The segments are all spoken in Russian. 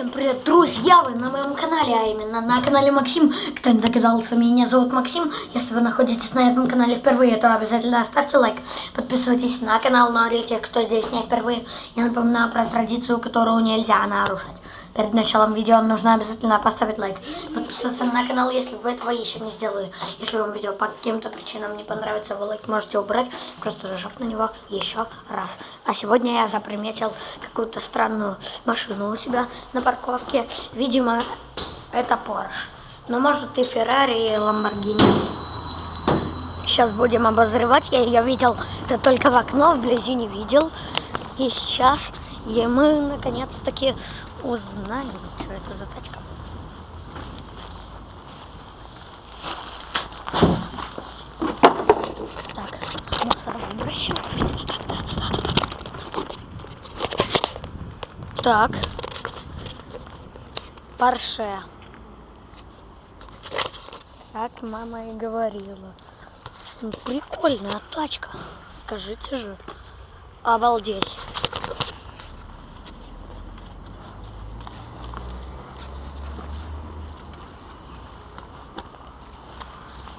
Всем привет, друзья! Вы на моем канале, а именно на канале Максим. Кто не догадался, меня зовут Максим. Если вы находитесь на этом канале впервые, то обязательно ставьте лайк. Подписывайтесь на канал, но для тех, кто здесь не впервые, я напоминаю про традицию, которую нельзя нарушать. Перед началом видео вам нужно обязательно поставить лайк. Подписаться на канал, если вы этого еще не сделали. Если вам видео по каким-то причинам не понравится, вы лайк можете убрать, просто нажав на него еще раз. А сегодня я заприметил какую-то странную машину у себя на парковке. Видимо, это Porsche. Но может и Ferrari, и Lamborghini. Сейчас будем обозревать. Я ее видел да только в окно, вблизи не видел. И сейчас и мы наконец-таки узнаем, что это за тачка. Так, мусоровыбросчик. Так. Порше. Как мама и говорила. Ну, прикольная тачка. Скажите же. Обалдеть.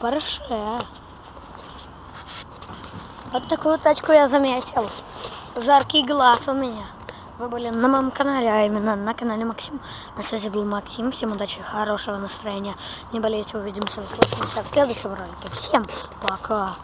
Порше. Вот такую тачку я заметил. Жаркий глаз у меня. Вы были на моем канале, а именно на канале Максим. На связи был Максим. Всем удачи, хорошего настроения. Не болейте, увидимся, услышимся в следующем ролике. Всем пока.